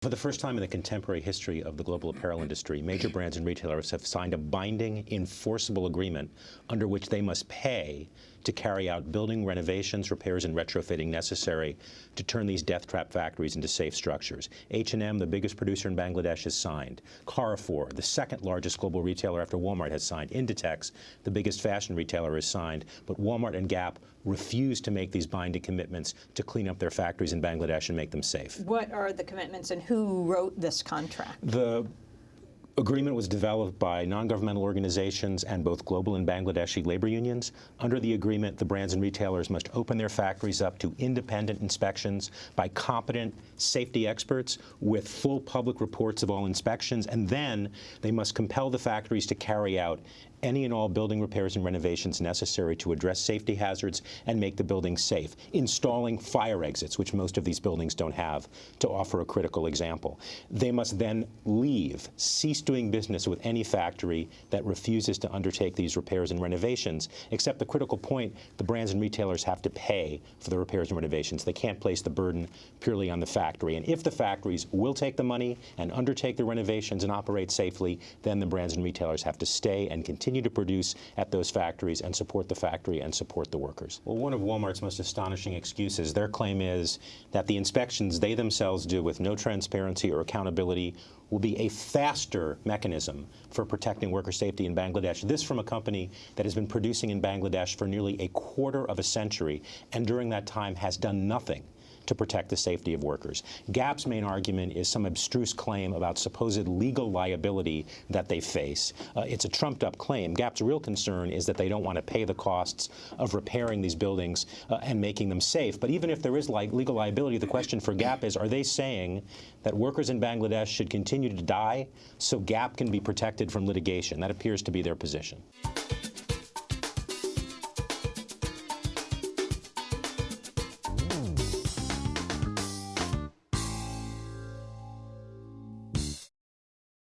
For the first time in the contemporary history of the global apparel industry, major brands and retailers have signed a binding, enforceable agreement under which they must pay to carry out building renovations, repairs, and retrofitting necessary to turn these death trap factories into safe structures. H&M, the biggest producer in Bangladesh, has signed. Carrefour, the second largest global retailer after Walmart, has signed. Inditex, the biggest fashion retailer, has signed. But Walmart and Gap refuse to make these binding commitments to clean up their factories in Bangladesh and make them safe. What are the commitments and who wrote this contract? The agreement was developed by non-governmental organizations and both global and Bangladeshi labor unions. Under the agreement, the brands and retailers must open their factories up to independent inspections by competent safety experts with full public reports of all inspections, and then they must compel the factories to carry out any and all building repairs and renovations necessary to address safety hazards and make the buildings safe, installing fire exits, which most of these buildings don't have, to offer a critical example. They must then leave, cease doing business with any factory that refuses to undertake these repairs and renovations, except the critical point, the brands and retailers have to pay for the repairs and renovations. They can't place the burden purely on the factory. And if the factories will take the money and undertake the renovations and operate safely, then the brands and retailers have to stay and continue continue to produce at those factories and support the factory and support the workers. Well, one of Walmart's most astonishing excuses, their claim is that the inspections they themselves do with no transparency or accountability will be a faster mechanism for protecting worker safety in Bangladesh. This from a company that has been producing in Bangladesh for nearly a quarter of a century and during that time has done nothing to protect the safety of workers. GAP's main argument is some abstruse claim about supposed legal liability that they face. Uh, it's a trumped-up claim. GAP's real concern is that they don't want to pay the costs of repairing these buildings uh, and making them safe. But even if there is legal liability, the question for GAP is, are they saying that workers in Bangladesh should continue to die so GAP can be protected from litigation? That appears to be their position.